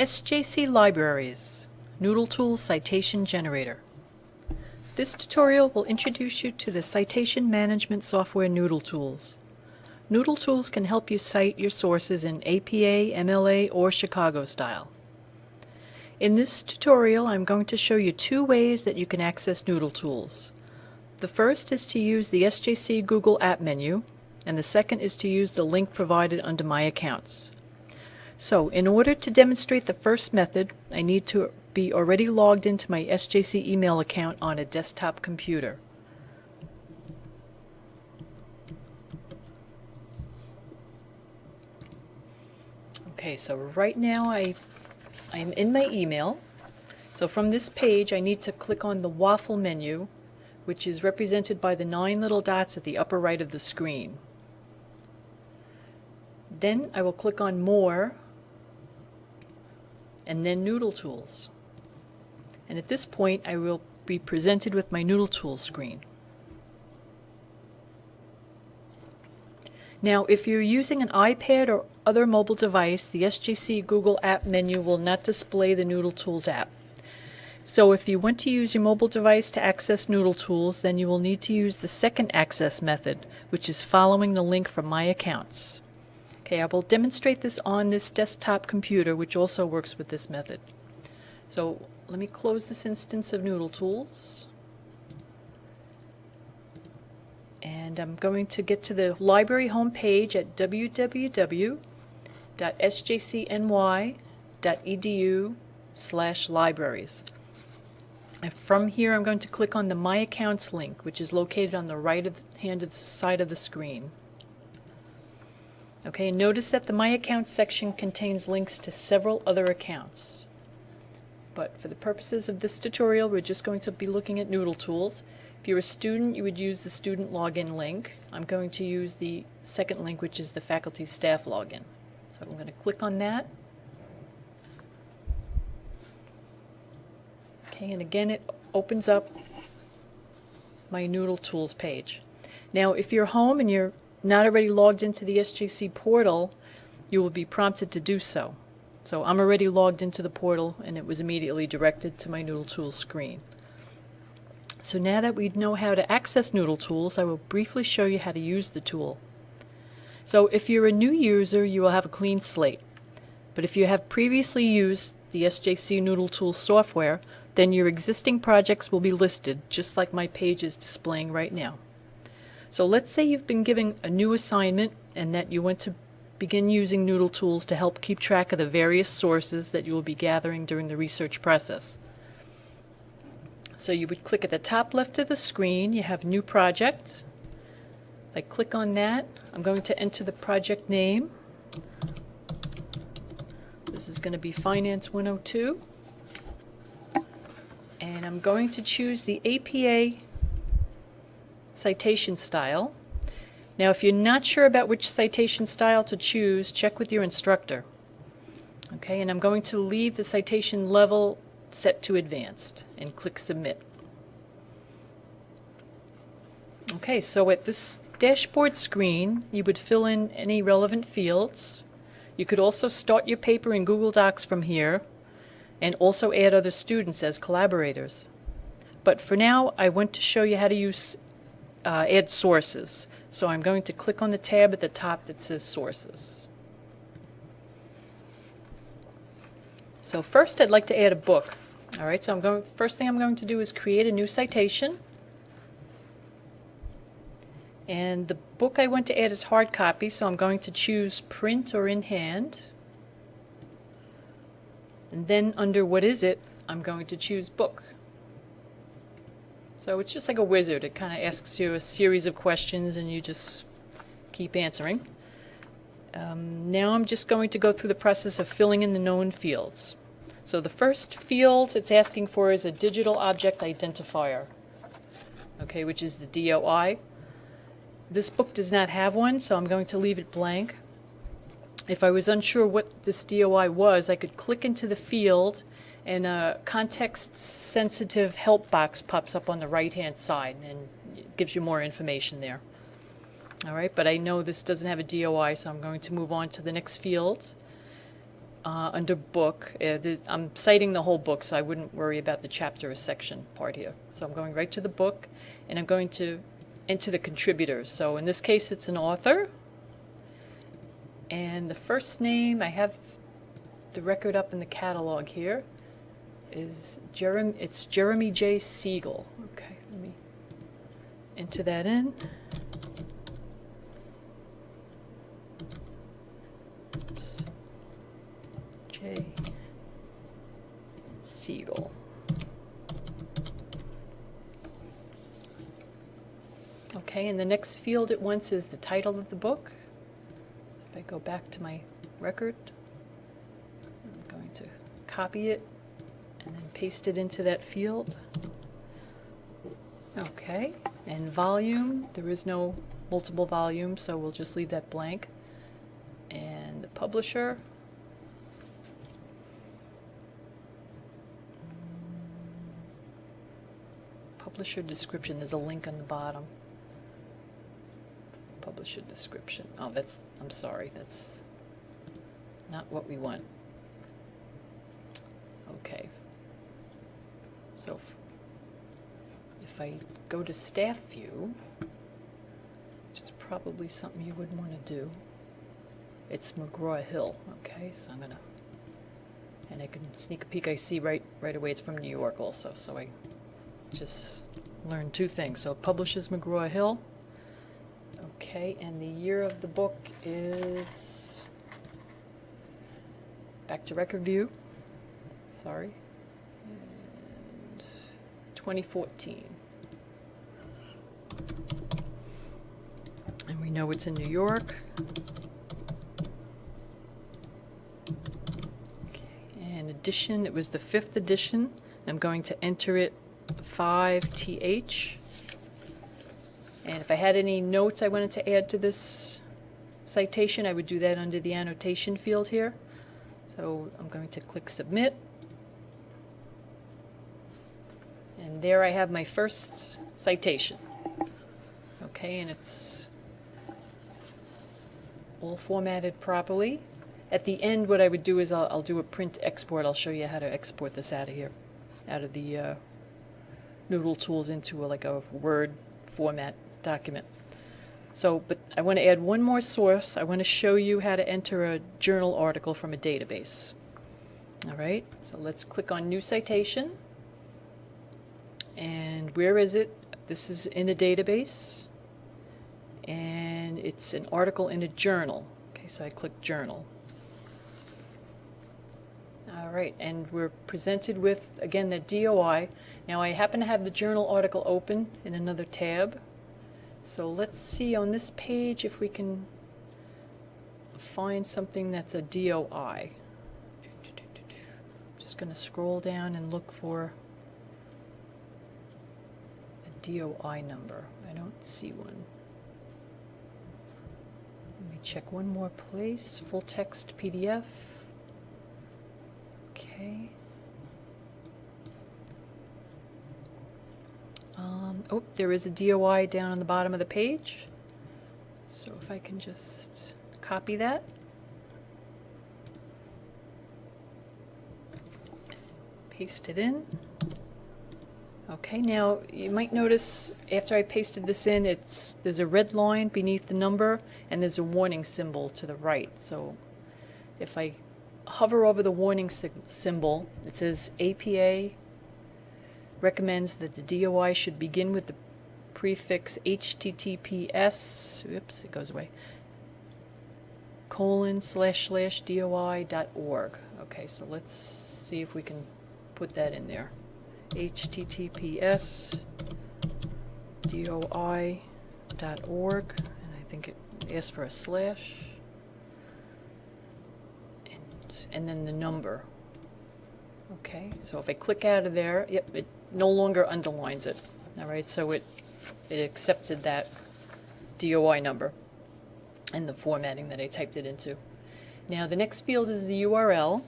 SJC Libraries Noodle Tools Citation Generator. This tutorial will introduce you to the citation management software Noodle Tools. Noodle Tools can help you cite your sources in APA, MLA, or Chicago style. In this tutorial I'm going to show you two ways that you can access Noodle Tools. The first is to use the SJC Google App menu, and the second is to use the link provided under My Accounts. So in order to demonstrate the first method, I need to be already logged into my SJC email account on a desktop computer. Okay, so right now I, I'm in my email. So from this page I need to click on the waffle menu, which is represented by the nine little dots at the upper right of the screen. Then I will click on More and then Noodle Tools. And at this point I will be presented with my Noodle Tools screen. Now if you're using an iPad or other mobile device, the SJC Google App menu will not display the Noodle Tools app. So if you want to use your mobile device to access Noodle Tools, then you will need to use the second access method, which is following the link from My Accounts. Okay, I will demonstrate this on this desktop computer, which also works with this method. So let me close this instance of Noodle Tools. And I'm going to get to the library homepage at www.sjcny.edu slash libraries. And from here I'm going to click on the My Accounts link, which is located on the right of the hand of the side of the screen. Okay, notice that the My Accounts section contains links to several other accounts. But for the purposes of this tutorial, we're just going to be looking at Noodle Tools. If you're a student, you would use the student login link. I'm going to use the second link, which is the faculty staff login. So I'm going to click on that. Okay, and again, it opens up my Noodle Tools page. Now, if you're home and you're not already logged into the SJC portal, you will be prompted to do so. So I'm already logged into the portal and it was immediately directed to my Noodle Tools screen. So now that we know how to access Noodle Tools, I will briefly show you how to use the tool. So if you're a new user, you will have a clean slate. But if you have previously used the SJC Noodle Tools software, then your existing projects will be listed, just like my page is displaying right now. So let's say you've been given a new assignment and that you want to begin using Noodle Tools to help keep track of the various sources that you will be gathering during the research process. So you would click at the top left of the screen, you have New Project. If I click on that, I'm going to enter the project name. This is going to be Finance 102. And I'm going to choose the APA citation style. Now if you're not sure about which citation style to choose, check with your instructor. Okay, and I'm going to leave the citation level set to advanced and click submit. Okay, so at this dashboard screen you would fill in any relevant fields. You could also start your paper in Google Docs from here and also add other students as collaborators. But for now I want to show you how to use uh, add sources. So I'm going to click on the tab at the top that says sources. So first I'd like to add a book. All right, so I'm going, first thing I'm going to do is create a new citation. And the book I want to add is hard copy, so I'm going to choose print or in hand. And then under what is it, I'm going to choose book. So it's just like a wizard. It kind of asks you a series of questions and you just keep answering. Um, now I'm just going to go through the process of filling in the known fields. So the first field it's asking for is a digital object identifier, okay, which is the DOI. This book does not have one, so I'm going to leave it blank. If I was unsure what this DOI was, I could click into the field and a context-sensitive help box pops up on the right-hand side and gives you more information there. All right, but I know this doesn't have a DOI, so I'm going to move on to the next field. uh, under book. Uh, the, I'm citing the whole book, so I wouldn't worry about the chapter or section part here. So I'm going right to the book, and I'm going to enter the contributors. So in this case, it's an author. And the first name, I have the record up in the catalog here, is Jeremy, it's Jeremy J. Siegel. Okay, let me enter that in. Oops. J. Siegel. Okay, and the next field at once is the title of the book. If I go back to my record, I'm going to copy it paste it into that field. Okay, and volume, there is no multiple volume, so we'll just leave that blank. And the publisher. Publisher description, there's a link on the bottom. Publisher description, oh, that's, I'm sorry, that's not what we want. Okay. So if, if I go to staff view, which is probably something you wouldn't want to do, it's McGraw-Hill, okay, so I'm gonna, and I can sneak a peek, I see right, right away it's from New York also, so I just learned two things. So it publishes McGraw-Hill, okay, and the year of the book is, back to record view, sorry, 2014. And we know it's in New York. Okay, And edition, it was the fifth edition. I'm going to enter it 5TH. And if I had any notes I wanted to add to this citation, I would do that under the annotation field here. So I'm going to click submit. And there I have my first citation. Okay, and it's all formatted properly. At the end, what I would do is I'll, I'll do a print export. I'll show you how to export this out of here, out of the uh, Noodle Tools into a, like a Word format document. So, but I want to add one more source. I want to show you how to enter a journal article from a database. All right, so let's click on New Citation. And where is it? This is in a database. And it's an article in a journal. Okay, so I click Journal. All right, and we're presented with, again, the DOI. Now, I happen to have the journal article open in another tab. So let's see on this page if we can find something that's a DOI. I'm just going to scroll down and look for DOI number. I don't see one. Let me check one more place. Full text PDF. Okay. Um, oh, there is a DOI down on the bottom of the page. So if I can just copy that. Paste it in. Okay, now you might notice after I pasted this in, it's there's a red line beneath the number and there's a warning symbol to the right. So if I hover over the warning symbol, it says APA recommends that the DOI should begin with the prefix HTTPS, oops, it goes away, colon slash slash DOI dot org. Okay, so let's see if we can put that in there. HTTPS DOI dot org, and I think it asks for a slash, and, and then the number. Okay, so if I click out of there, yep, it no longer underlines it. All right, so it, it accepted that DOI number and the formatting that I typed it into. Now the next field is the URL.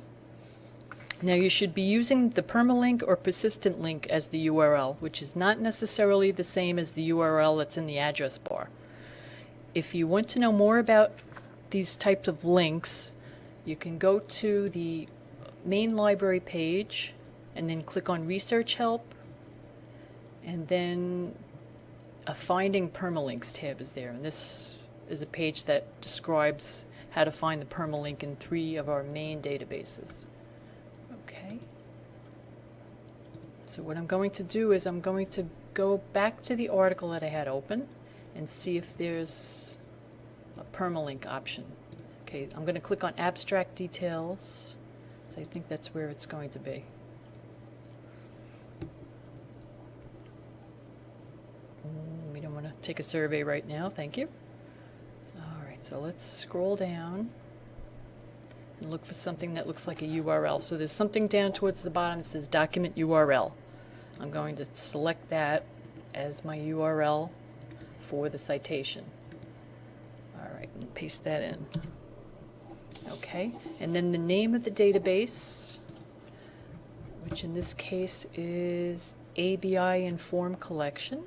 Now you should be using the permalink or persistent link as the URL, which is not necessarily the same as the URL that's in the address bar. If you want to know more about these types of links, you can go to the main library page and then click on Research Help, and then a Finding Permalinks tab is there. And this is a page that describes how to find the permalink in three of our main databases. Okay. So what I'm going to do is I'm going to go back to the article that I had open and see if there's a permalink option. Okay, I'm going to click on abstract details. So I think that's where it's going to be. Mm, We don't want to take a survey right now, thank you. All right, so let's scroll down and look for something that looks like a URL. So there's something down towards the bottom that says document URL. I'm going to select that as my URL for the citation. All right, and paste that in. Okay, and then the name of the database, which in this case is ABI Inform Collection.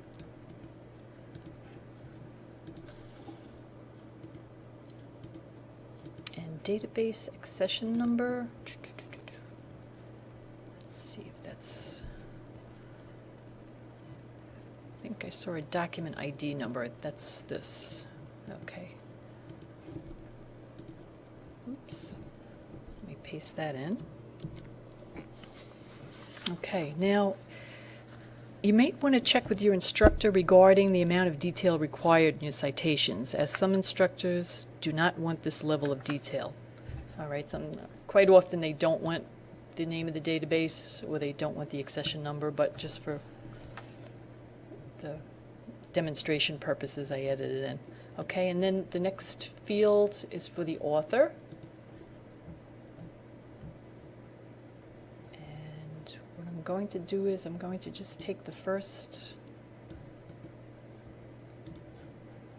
And database accession number. Let's see if that's. Think a document ID number. That's this. Okay. Oops. Let me paste that in. Okay, now you might want to check with your instructor regarding the amount of detail required in your citations, as some instructors do not want this level of detail. All right, some, quite often they don't want the name of the database or they don't want the accession number, but just for the demonstration purposes, I added it in. Okay, and then the next field is for the author. And what I'm going to do is I'm going to just take the first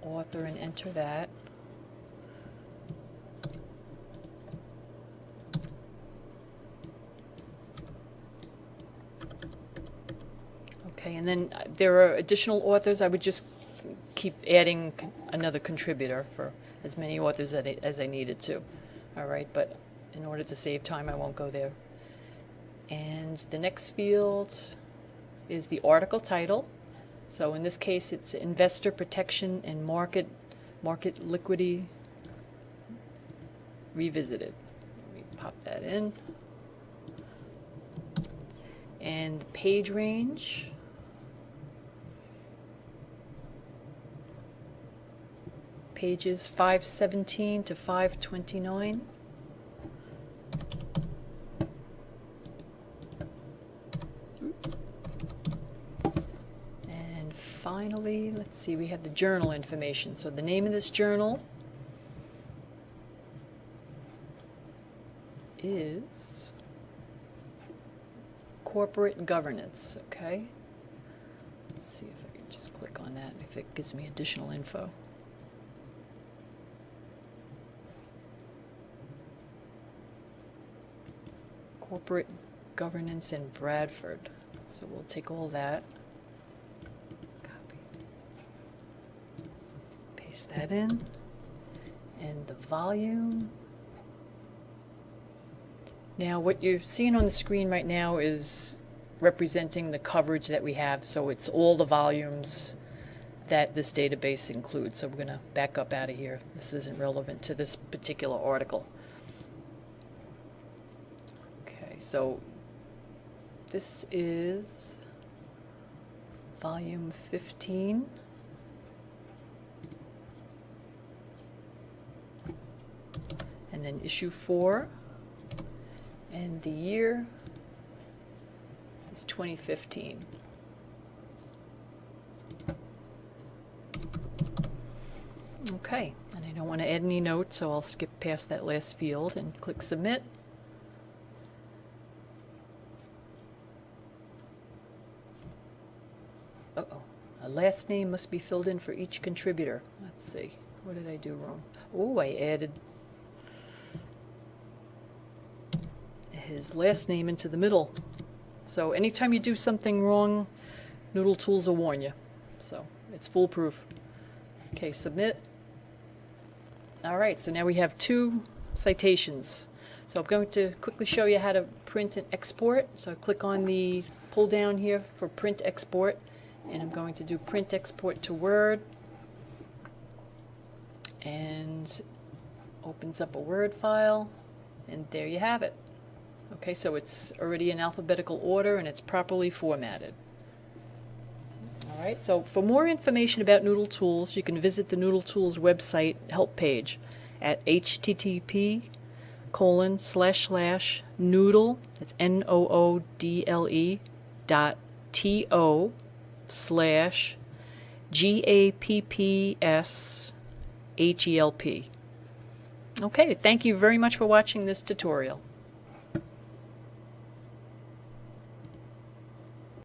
author and enter that. Okay, and then there are additional authors. I would just keep adding another contributor for as many authors as I needed to. All right, but in order to save time, I won't go there. And the next field is the article title. So in this case, it's Investor Protection and Market, Market Liquidity Revisited. Let me pop that in. And page range. Pages 517 to 529. And finally, let's see, we have the journal information. So the name of this journal is Corporate Governance, okay? Let's see if I can just click on that, if it gives me additional info. Corporate Governance in Bradford. So we'll take all that. Copy. Paste that in. And the volume. Now, what you're seeing on the screen right now is representing the coverage that we have. So it's all the volumes that this database includes. So we're going to back up out of here. This isn't relevant to this particular article. Okay, so this is volume 15. And then issue 4. And the year is 2015. Okay, and I don't want to add any notes, so I'll skip past that last field and click Submit. Uh-oh. A last name must be filled in for each contributor. Let's see. What did I do wrong? Oh, I added his last name into the middle. So anytime you do something wrong, Noodle Tools will warn you. So it's foolproof. Okay, submit. All right, so now we have two citations. So I'm going to quickly show you how to print and export. So click on the pull down here for print export and I'm going to do print export to Word and opens up a Word file and there you have it. Okay, so it's already in alphabetical order and it's properly formatted. All right, so for more information about Noodle Tools, you can visit the Noodle Tools website help page at http colon slash slash noodle, that's N-O-O-D-L-E dot T-O slash G-A-P-P-S H-E-L-P. Okay, thank you very much for watching this tutorial.